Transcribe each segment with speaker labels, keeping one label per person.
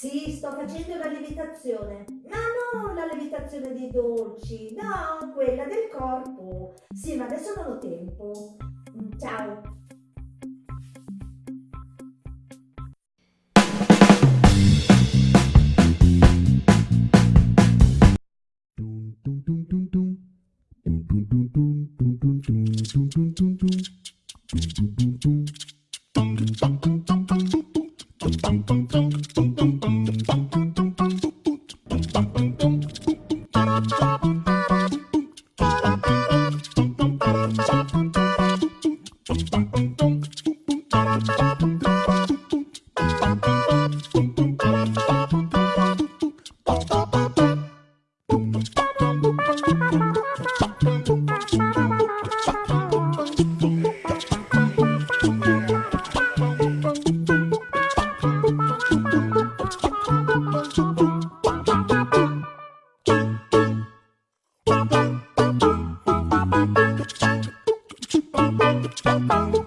Speaker 1: Sì, sto facendo la levitazione. Ma non la levitazione dei dolci, no, quella del corpo. Sì, ma adesso non ho tempo.
Speaker 2: Bye.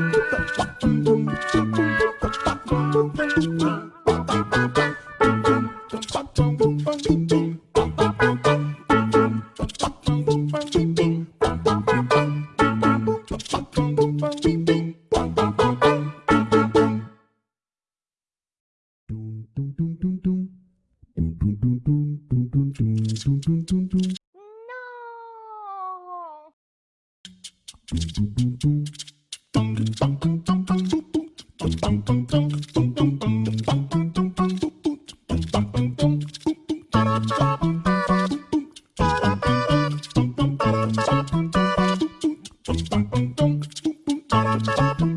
Speaker 2: ciao.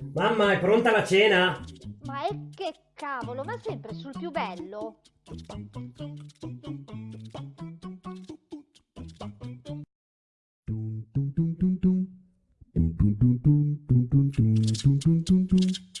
Speaker 3: Mamma, è pronta la cena?
Speaker 2: Ma è che cavolo, ma sempre sul più bello. Dun
Speaker 4: dun dun dun dun dun dun dun dun dun dun dun dun